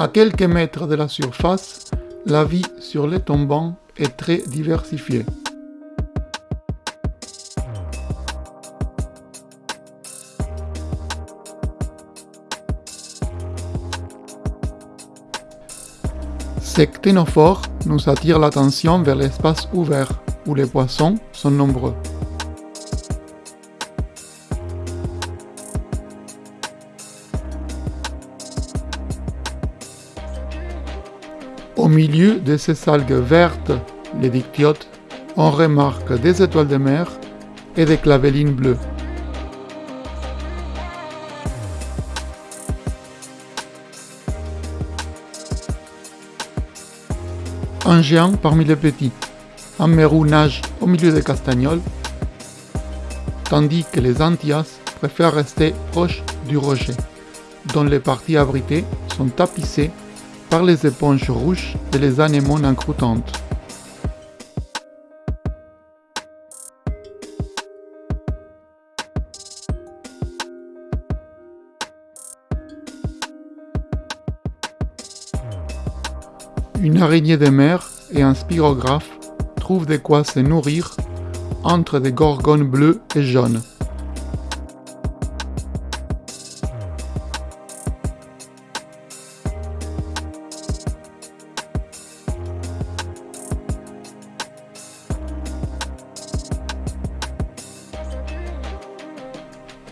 À quelques mètres de la surface, la vie sur les tombants est très diversifiée. Ces cténophores nous attirent l'attention vers l'espace ouvert, où les poissons sont nombreux. Au milieu de ces algues vertes, les dictiotes, on remarque des étoiles de mer et des clavellines bleues. un géant parmi les petits. Un mérou nage au milieu des castagnols, tandis que les antias préfèrent rester proches du rocher, dont les parties abritées sont tapissées par les éponges rouges et les anémones encroutantes. Une araignée de mer et un spirographe trouvent de quoi se nourrir entre des gorgones bleues et jaunes.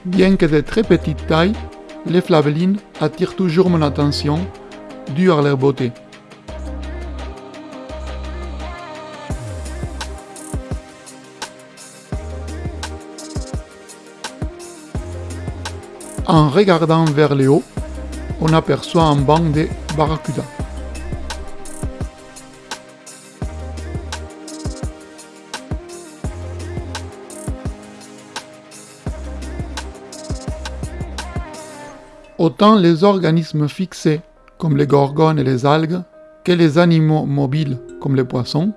Bien que de très petite taille, les flavellines attirent toujours mon attention dû à leur beauté. En regardant vers le haut, on aperçoit un banc de barracudas. Autant les organismes fixés, comme les gorgones et les algues, que les animaux mobiles, comme les poissons,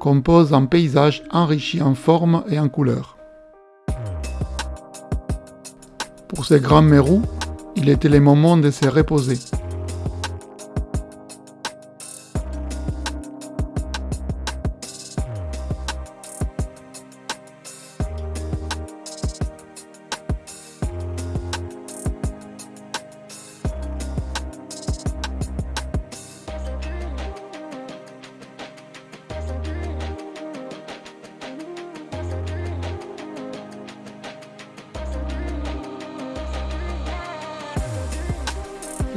composent un paysage enrichi en forme et en couleurs. Pour ces grands mérous, il était le moment de se reposer.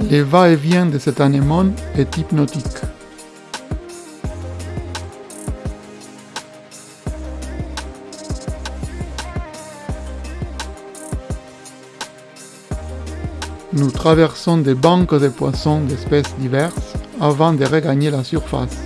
Le va-et-vient de cet anémone est hypnotique. Nous traversons des banques de poissons d'espèces diverses avant de regagner la surface.